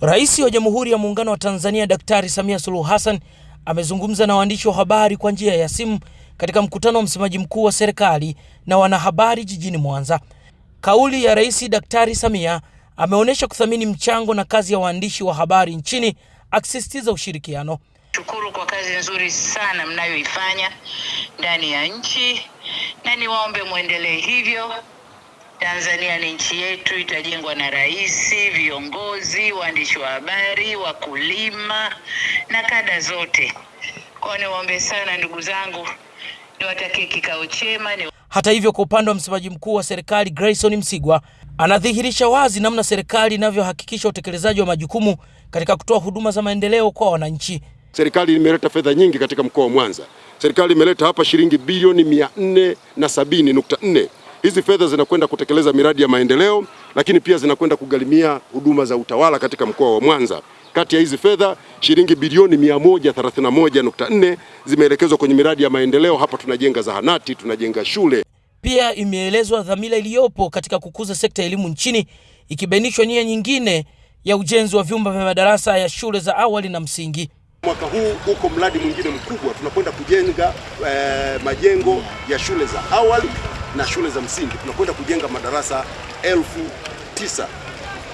Rais wa Jamhuri ya Muungano wa Tanzania Daktari Samia Suluhu Hassan amezungumza na waandishi wa habari kwa njia ya simu katika mkutano wa msemaji mkuu wa serikali na wanahabari jijini Mwanza. Kauli ya Rais Daktari Samia ameonyesha kuthamini mchango na kazi ya waandishi wa habari nchini, akisisitiza ushirikiano. Shukuru kwa kazi nzuri sana mnayoifanya ndani ya nchi, na niwaombe mwendelee hivyo. Tanzania ni nchi yetu, itajengwa na rais, viongozi, waandishi wa habari, wakulima na kada zote. Kwa niwaombe sana ndugu zangu, niwatakie kikao chema ni... Hata hivyo, kwa upande wa msemaji mkuu wa serikali Grayson Msigwa anadhihirisha wazi namna serikali inavyohakikisha utekelezaji wa majukumu katika kutoa huduma za maendeleo kwa wananchi. Serikali imeleta fedha nyingi katika mkoa wa Mwanza. Serikali imeleta hapa shilingi bilioni mia nne na sabini nukta nne. Hizi fedha zinakwenda kutekeleza miradi ya maendeleo, lakini pia zinakwenda kugharimia huduma za utawala katika mkoa wa Mwanza. Kati ya hizi fedha shilingi bilioni 131.4 zimeelekezwa kwenye miradi ya maendeleo. Hapa tunajenga zahanati, tunajenga shule. Pia imeelezwa dhamira iliyopo katika kukuza sekta ya elimu nchini, ikibainishwa nia nyingine ya ujenzi wa vyumba vya madarasa ya shule za awali na msingi. Mwaka huu uko mradi mwingine mkubwa, tunakwenda kujenga eh, majengo ya shule za awali na shule za msingi. Tunakwenda kujenga madarasa elfu tisa.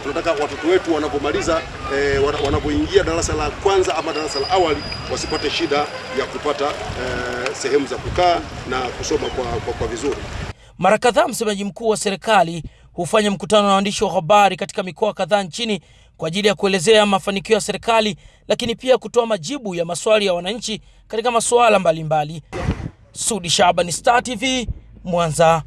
Tunataka watoto wetu wanapomaliza e, wanapoingia darasa la kwanza ama darasa la awali wasipate shida ya kupata e, sehemu za kukaa na kusoma kwa, kwa, kwa vizuri. Mara kadhaa msemaji mkuu wa serikali hufanya mkutano na waandishi wa habari katika mikoa kadhaa nchini kwa ajili ya kuelezea mafanikio ya serikali, lakini pia kutoa majibu ya maswali ya wananchi katika masuala mbalimbali. Sudi Shabani, Star TV, Mwanza